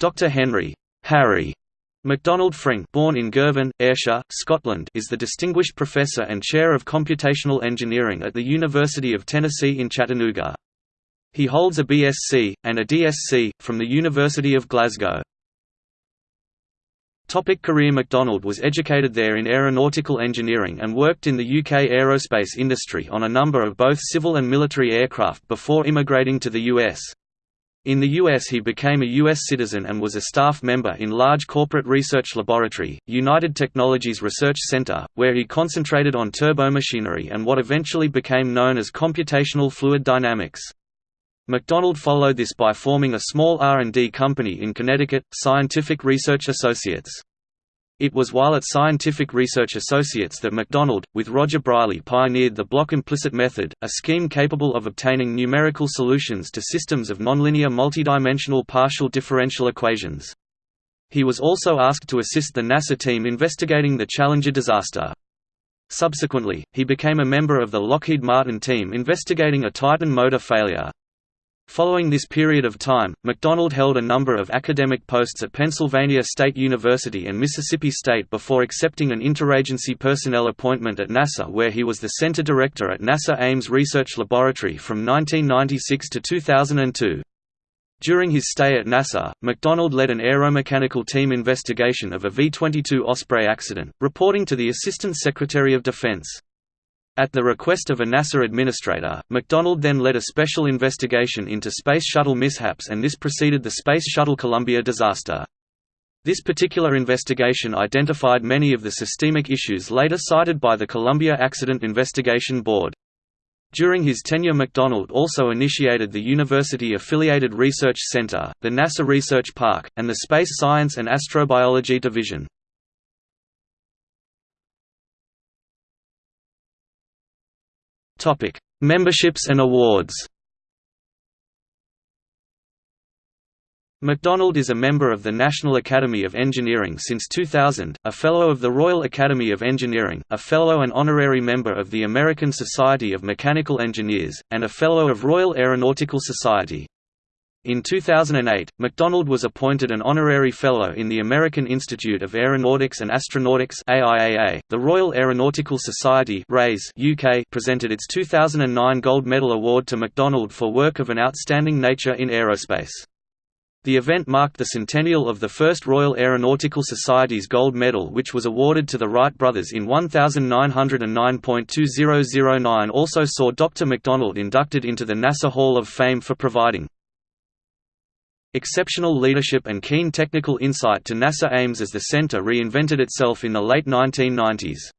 Dr. Henry Harry McDonald Frink born in Girvan, Ayrshire, Scotland is the Distinguished Professor and Chair of Computational Engineering at the University of Tennessee in Chattanooga. He holds a BSc, and a DSc, from the University of Glasgow. Topic career McDonald was educated there in aeronautical engineering and worked in the UK aerospace industry on a number of both civil and military aircraft before immigrating to the US. In the US he became a U.S. citizen and was a staff member in large corporate research laboratory, United Technologies Research Center, where he concentrated on turbomachinery and what eventually became known as computational fluid dynamics. McDonald followed this by forming a small R&D company in Connecticut, Scientific Research Associates. It was while at Scientific Research Associates that McDonald, with Roger Briley pioneered the block implicit method, a scheme capable of obtaining numerical solutions to systems of nonlinear multidimensional partial differential equations. He was also asked to assist the NASA team investigating the Challenger disaster. Subsequently, he became a member of the Lockheed Martin team investigating a Titan motor failure. Following this period of time, McDonald held a number of academic posts at Pennsylvania State University and Mississippi State before accepting an interagency personnel appointment at NASA where he was the center director at NASA Ames Research Laboratory from 1996 to 2002. During his stay at NASA, McDonald led an aeromechanical team investigation of a V-22 Osprey accident, reporting to the Assistant Secretary of Defense. At the request of a NASA administrator, McDonald then led a special investigation into Space Shuttle mishaps and this preceded the Space Shuttle Columbia disaster. This particular investigation identified many of the systemic issues later cited by the Columbia Accident Investigation Board. During his tenure McDonald also initiated the University-affiliated Research Center, the NASA Research Park, and the Space Science and Astrobiology Division. Topic: Memberships and awards. McDonald is a member of the National Academy of Engineering since 2000, a Fellow of the Royal Academy of Engineering, a Fellow and Honorary Member of the American Society of Mechanical Engineers, and a Fellow of Royal Aeronautical Society. In 2008, McDonald was appointed an honorary fellow in the American Institute of Aeronautics and Astronautics AIAA. .The Royal Aeronautical Society UK presented its 2009 Gold Medal Award to McDonald for work of an outstanding nature in aerospace. The event marked the centennial of the first Royal Aeronautical Society's Gold Medal which was awarded to the Wright brothers in 1909.2009 also saw Dr. McDonald inducted into the NASA Hall of Fame for providing Exceptional leadership and keen technical insight to NASA Ames as the center reinvented itself in the late 1990s.